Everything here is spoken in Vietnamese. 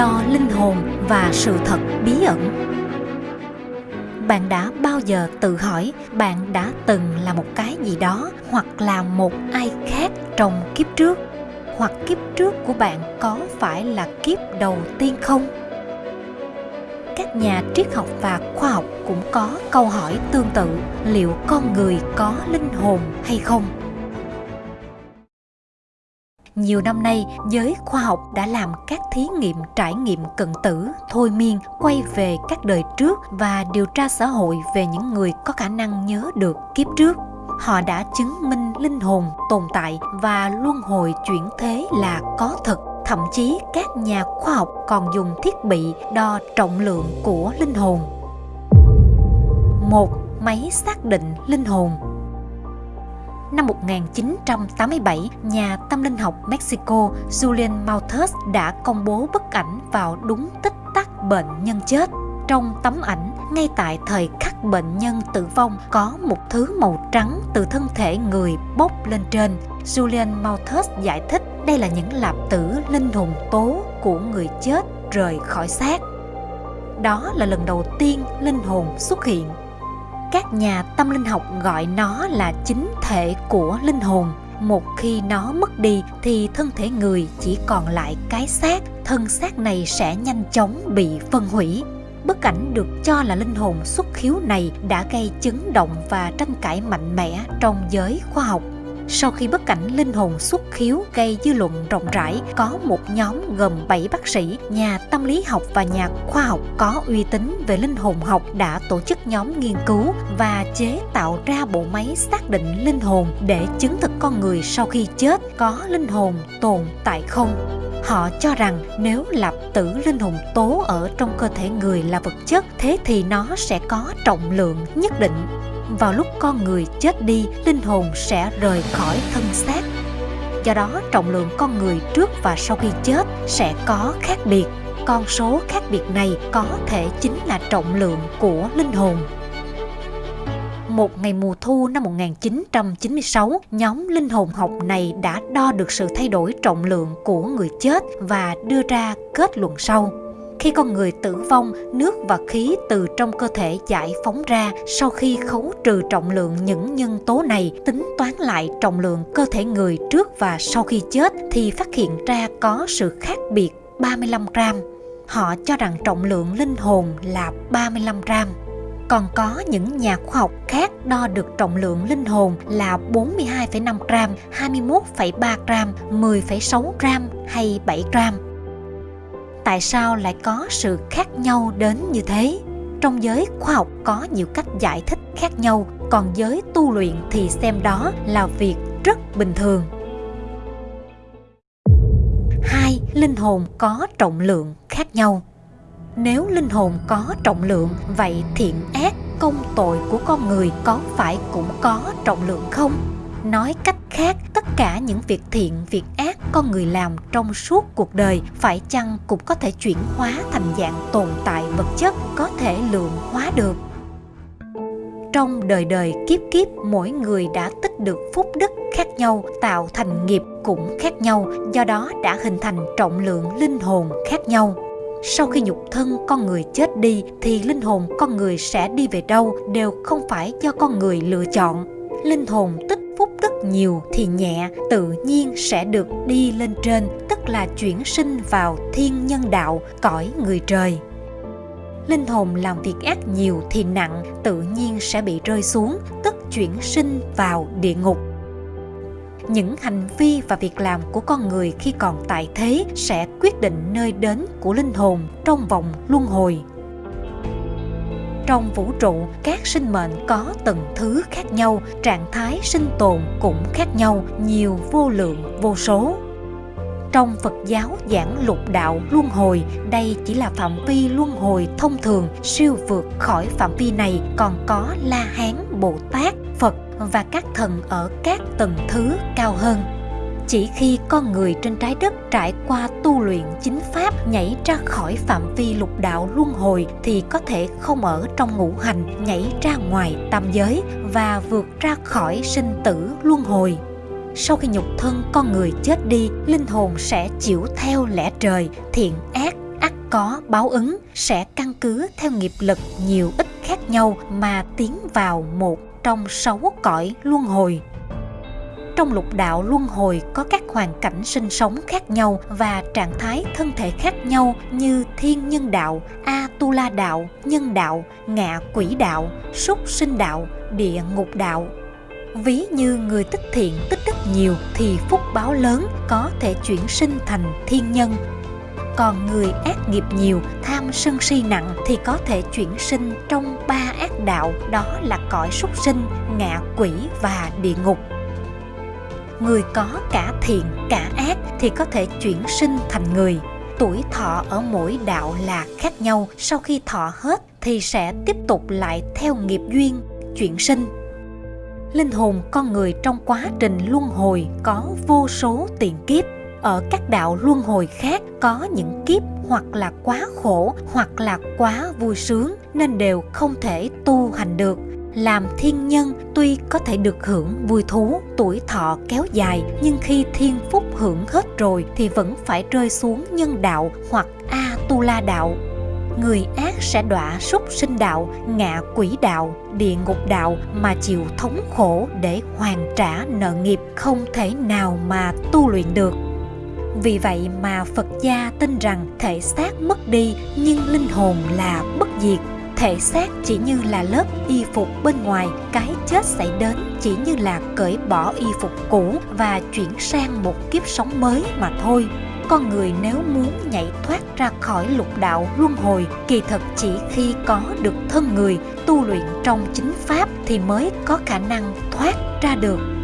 đo linh hồn và sự thật bí ẩn. Bạn đã bao giờ tự hỏi bạn đã từng là một cái gì đó hoặc là một ai khác trong kiếp trước? Hoặc kiếp trước của bạn có phải là kiếp đầu tiên không? Các nhà triết học và khoa học cũng có câu hỏi tương tự, liệu con người có linh hồn hay không? Nhiều năm nay, giới khoa học đã làm các thí nghiệm trải nghiệm cận tử, thôi miên, quay về các đời trước và điều tra xã hội về những người có khả năng nhớ được kiếp trước. Họ đã chứng minh linh hồn tồn tại và luân hồi chuyển thế là có thật. Thậm chí các nhà khoa học còn dùng thiết bị đo trọng lượng của linh hồn. Một máy xác định linh hồn năm 1987, nhà tâm linh học Mexico Julian Malthus đã công bố bức ảnh vào đúng tích tắc bệnh nhân chết. Trong tấm ảnh, ngay tại thời khắc bệnh nhân tử vong có một thứ màu trắng từ thân thể người bốc lên trên. Julian Malthus giải thích đây là những lạp tử linh hồn tố của người chết rời khỏi xác. Đó là lần đầu tiên linh hồn xuất hiện các nhà tâm linh học gọi nó là chính thể của linh hồn. Một khi nó mất đi thì thân thể người chỉ còn lại cái xác. Thân xác này sẽ nhanh chóng bị phân hủy. Bức ảnh được cho là linh hồn xuất khiếu này đã gây chấn động và tranh cãi mạnh mẽ trong giới khoa học sau khi bất cảnh linh hồn xuất khiếu gây dư luận rộng rãi, có một nhóm gồm 7 bác sĩ, nhà tâm lý học và nhà khoa học có uy tín về linh hồn học đã tổ chức nhóm nghiên cứu và chế tạo ra bộ máy xác định linh hồn để chứng thực con người sau khi chết có linh hồn tồn tại không. Họ cho rằng nếu lập tử linh hồn tố ở trong cơ thể người là vật chất, thế thì nó sẽ có trọng lượng nhất định vào lúc con người chết đi linh hồn sẽ rời khỏi thân xác. Do đó trọng lượng con người trước và sau khi chết sẽ có khác biệt. Con số khác biệt này có thể chính là trọng lượng của linh hồn. Một ngày mùa thu năm 1996, nhóm linh hồn học này đã đo được sự thay đổi trọng lượng của người chết và đưa ra kết luận sau. Khi con người tử vong, nước và khí từ trong cơ thể giải phóng ra sau khi khấu trừ trọng lượng những nhân tố này, tính toán lại trọng lượng cơ thể người trước và sau khi chết thì phát hiện ra có sự khác biệt 35 gram. Họ cho rằng trọng lượng linh hồn là 35 gram. Còn có những nhà khoa học khác đo được trọng lượng linh hồn là 42,5 gram, 21,3 gram, 10,6 gram hay 7 gram tại sao lại có sự khác nhau đến như thế? Trong giới khoa học có nhiều cách giải thích khác nhau, còn giới tu luyện thì xem đó là việc rất bình thường. Hai, linh hồn có trọng lượng khác nhau. Nếu linh hồn có trọng lượng, vậy thiện ác, công tội của con người có phải cũng có trọng lượng không? Nói cách khác, tất cả những việc thiện, việc ác con người làm trong suốt cuộc đời phải chăng cũng có thể chuyển hóa thành dạng tồn tại vật chất có thể lượng hóa được? Trong đời đời kiếp kiếp, mỗi người đã tích được phúc đức khác nhau, tạo thành nghiệp cũng khác nhau, do đó đã hình thành trọng lượng linh hồn khác nhau. Sau khi nhục thân con người chết đi, thì linh hồn con người sẽ đi về đâu đều không phải do con người lựa chọn. Linh hồn tích tức nhiều thì nhẹ, tự nhiên sẽ được đi lên trên, tức là chuyển sinh vào thiên nhân đạo, cõi người trời. Linh hồn làm việc ác nhiều thì nặng, tự nhiên sẽ bị rơi xuống, tức chuyển sinh vào địa ngục. Những hành vi và việc làm của con người khi còn tại thế sẽ quyết định nơi đến của linh hồn trong vòng luân hồi trong vũ trụ các sinh mệnh có từng thứ khác nhau trạng thái sinh tồn cũng khác nhau nhiều vô lượng vô số. Trong Phật giáo giảng lục đạo luân hồi, đây chỉ là phạm vi luân hồi thông thường, siêu vượt khỏi phạm vi này còn có La Hán, Bồ Tát, Phật và các thần ở các tầng thứ cao hơn chỉ khi con người trên trái đất trải qua tu luyện chính pháp nhảy ra khỏi phạm vi lục đạo luân hồi thì có thể không ở trong ngũ hành, nhảy ra ngoài tam giới và vượt ra khỏi sinh tử luân hồi. Sau khi nhục thân con người chết đi, linh hồn sẽ chịu theo lẽ trời, thiện ác ắt có báo ứng, sẽ căn cứ theo nghiệp lực nhiều ít khác nhau mà tiến vào một trong sáu cõi luân hồi trong lục đạo luân hồi có các hoàn cảnh sinh sống khác nhau và trạng thái thân thể khác nhau như thiên nhân đạo, a tu la đạo, nhân đạo, ngạ quỷ đạo, súc sinh đạo, địa ngục đạo. Ví như người tích thiện tích đức nhiều thì phúc báo lớn có thể chuyển sinh thành thiên nhân. Còn người ác nghiệp nhiều, tham sân si nặng thì có thể chuyển sinh trong ba ác đạo đó là cõi súc sinh, ngạ quỷ và địa ngục người có cả thiện, cả ác thì có thể chuyển sinh thành người. Tuổi thọ ở mỗi đạo là khác nhau. Sau khi thọ hết thì sẽ tiếp tục lại theo nghiệp duyên, chuyển sinh. Linh hồn con người trong quá trình luân hồi có vô số tiền kiếp. Ở các đạo luân hồi khác có những kiếp hoặc là quá khổ hoặc là quá vui sướng nên đều không thể tu hành được làm thiên nhân tuy có thể được hưởng vui thú, tuổi thọ kéo dài, nhưng khi thiên phúc hưởng hết rồi thì vẫn phải rơi xuống nhân đạo hoặc a tu la đạo người ác sẽ đọa súc sinh đạo, ngạ quỷ đạo, địa ngục đạo mà chịu thống khổ để hoàn trả nợ nghiệp không thể nào mà tu luyện được. Vì vậy mà phật gia tin rằng thể xác mất đi nhưng linh hồn là bất diệt thể xác chỉ như là lớp y phục bên ngoài, cái chết xảy đến chỉ như là cởi bỏ y phục cũ và chuyển sang một kiếp sống mới mà thôi. Con người nếu muốn nhảy thoát ra khỏi lục đạo luân hồi, kỳ thực chỉ khi có được thân người, tu luyện trong chính pháp thì mới có khả năng thoát ra được.